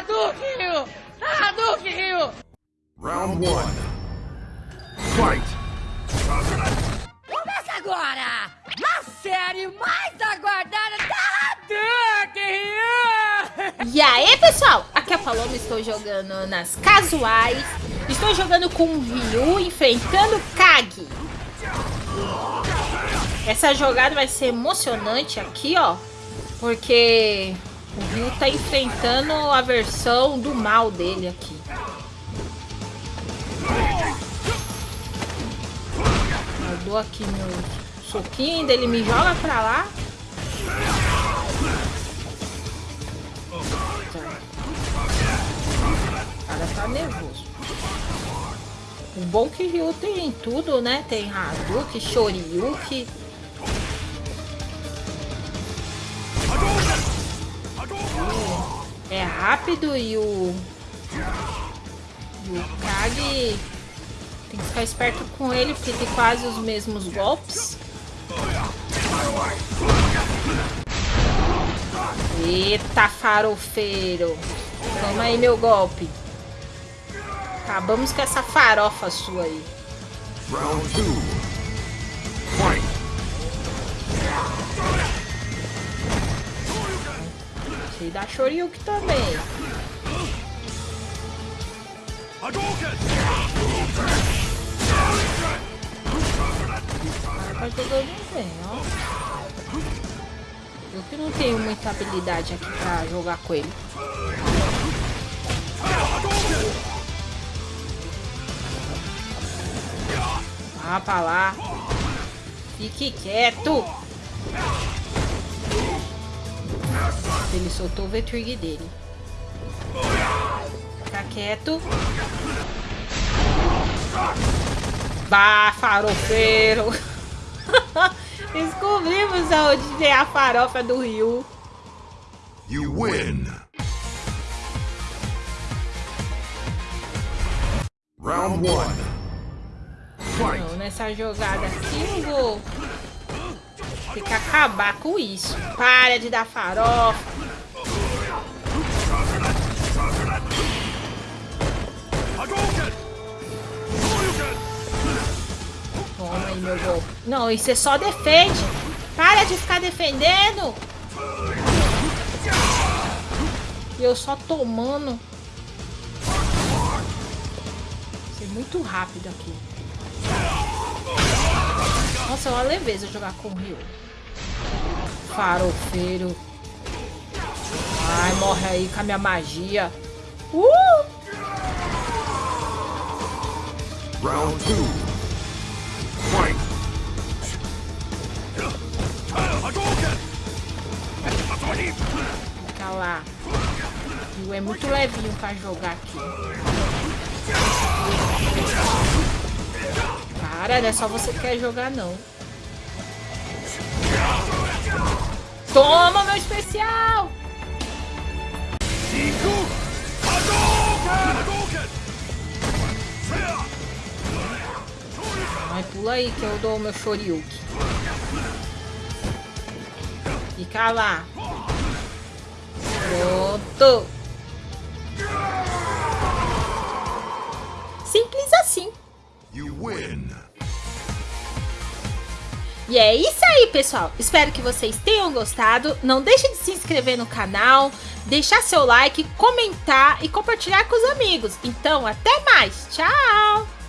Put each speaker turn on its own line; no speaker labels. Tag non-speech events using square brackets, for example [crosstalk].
Hadouken! Hadouken!
Round one. Fight!
Começa agora! A série mais aguardada da Hadouken!
E aí, pessoal? Aqui é a Paloma, estou jogando nas casuais. Estou jogando com o Ryu, enfrentando Kag. Essa jogada vai ser emocionante aqui, ó. Porque o Ryu tá enfrentando a versão do mal dele aqui. Eu dou aqui meu soquinho, ele me joga pra lá. O cara tá nervoso. O bom que Ryu tem tudo, né? Tem Hadouken, Shoryuken. rápido e o... o Kag... Tem que ficar esperto com ele, porque tem quase os mesmos golpes. Eita, farofeiro. Toma aí meu golpe. Acabamos com essa farofa sua aí.
Round 2.
Sei da Shoryuken também. Tá jogando bem, ó. Eu que não tenho muita habilidade aqui pra jogar com ele. Vá pra lá. Fique quieto. Ele soltou o V-Trig dele. Fica quieto. Bah, farofeiro. [laughs] Descobrimos aonde tem a farofa do Rio.
You win! Round one.
Não, nessa jogada aqui eu vou ter que acabar com isso. Para de dar farofa. Toma aí meu golpe. Não, isso é só defende. Para de ficar defendendo. E eu só tomando. Ser muito rápido aqui. Nossa, é uma leveza jogar com o Rio. Farofeiro. Ai, morre aí com a minha magia. Uh!
Round two. Fight!
Fica lá. Rio é muito levinho pra jogar aqui. Para, não é só você que quer jogar, não. Toma, meu especial! Vai, pula aí que eu dou o meu Shoryuken. Fica lá. Pronto. Simples assim.
You win!
E é isso aí, pessoal. Espero que vocês tenham gostado. Não deixe de se inscrever no canal, deixar seu like, comentar e compartilhar com os amigos. Então, até mais. Tchau!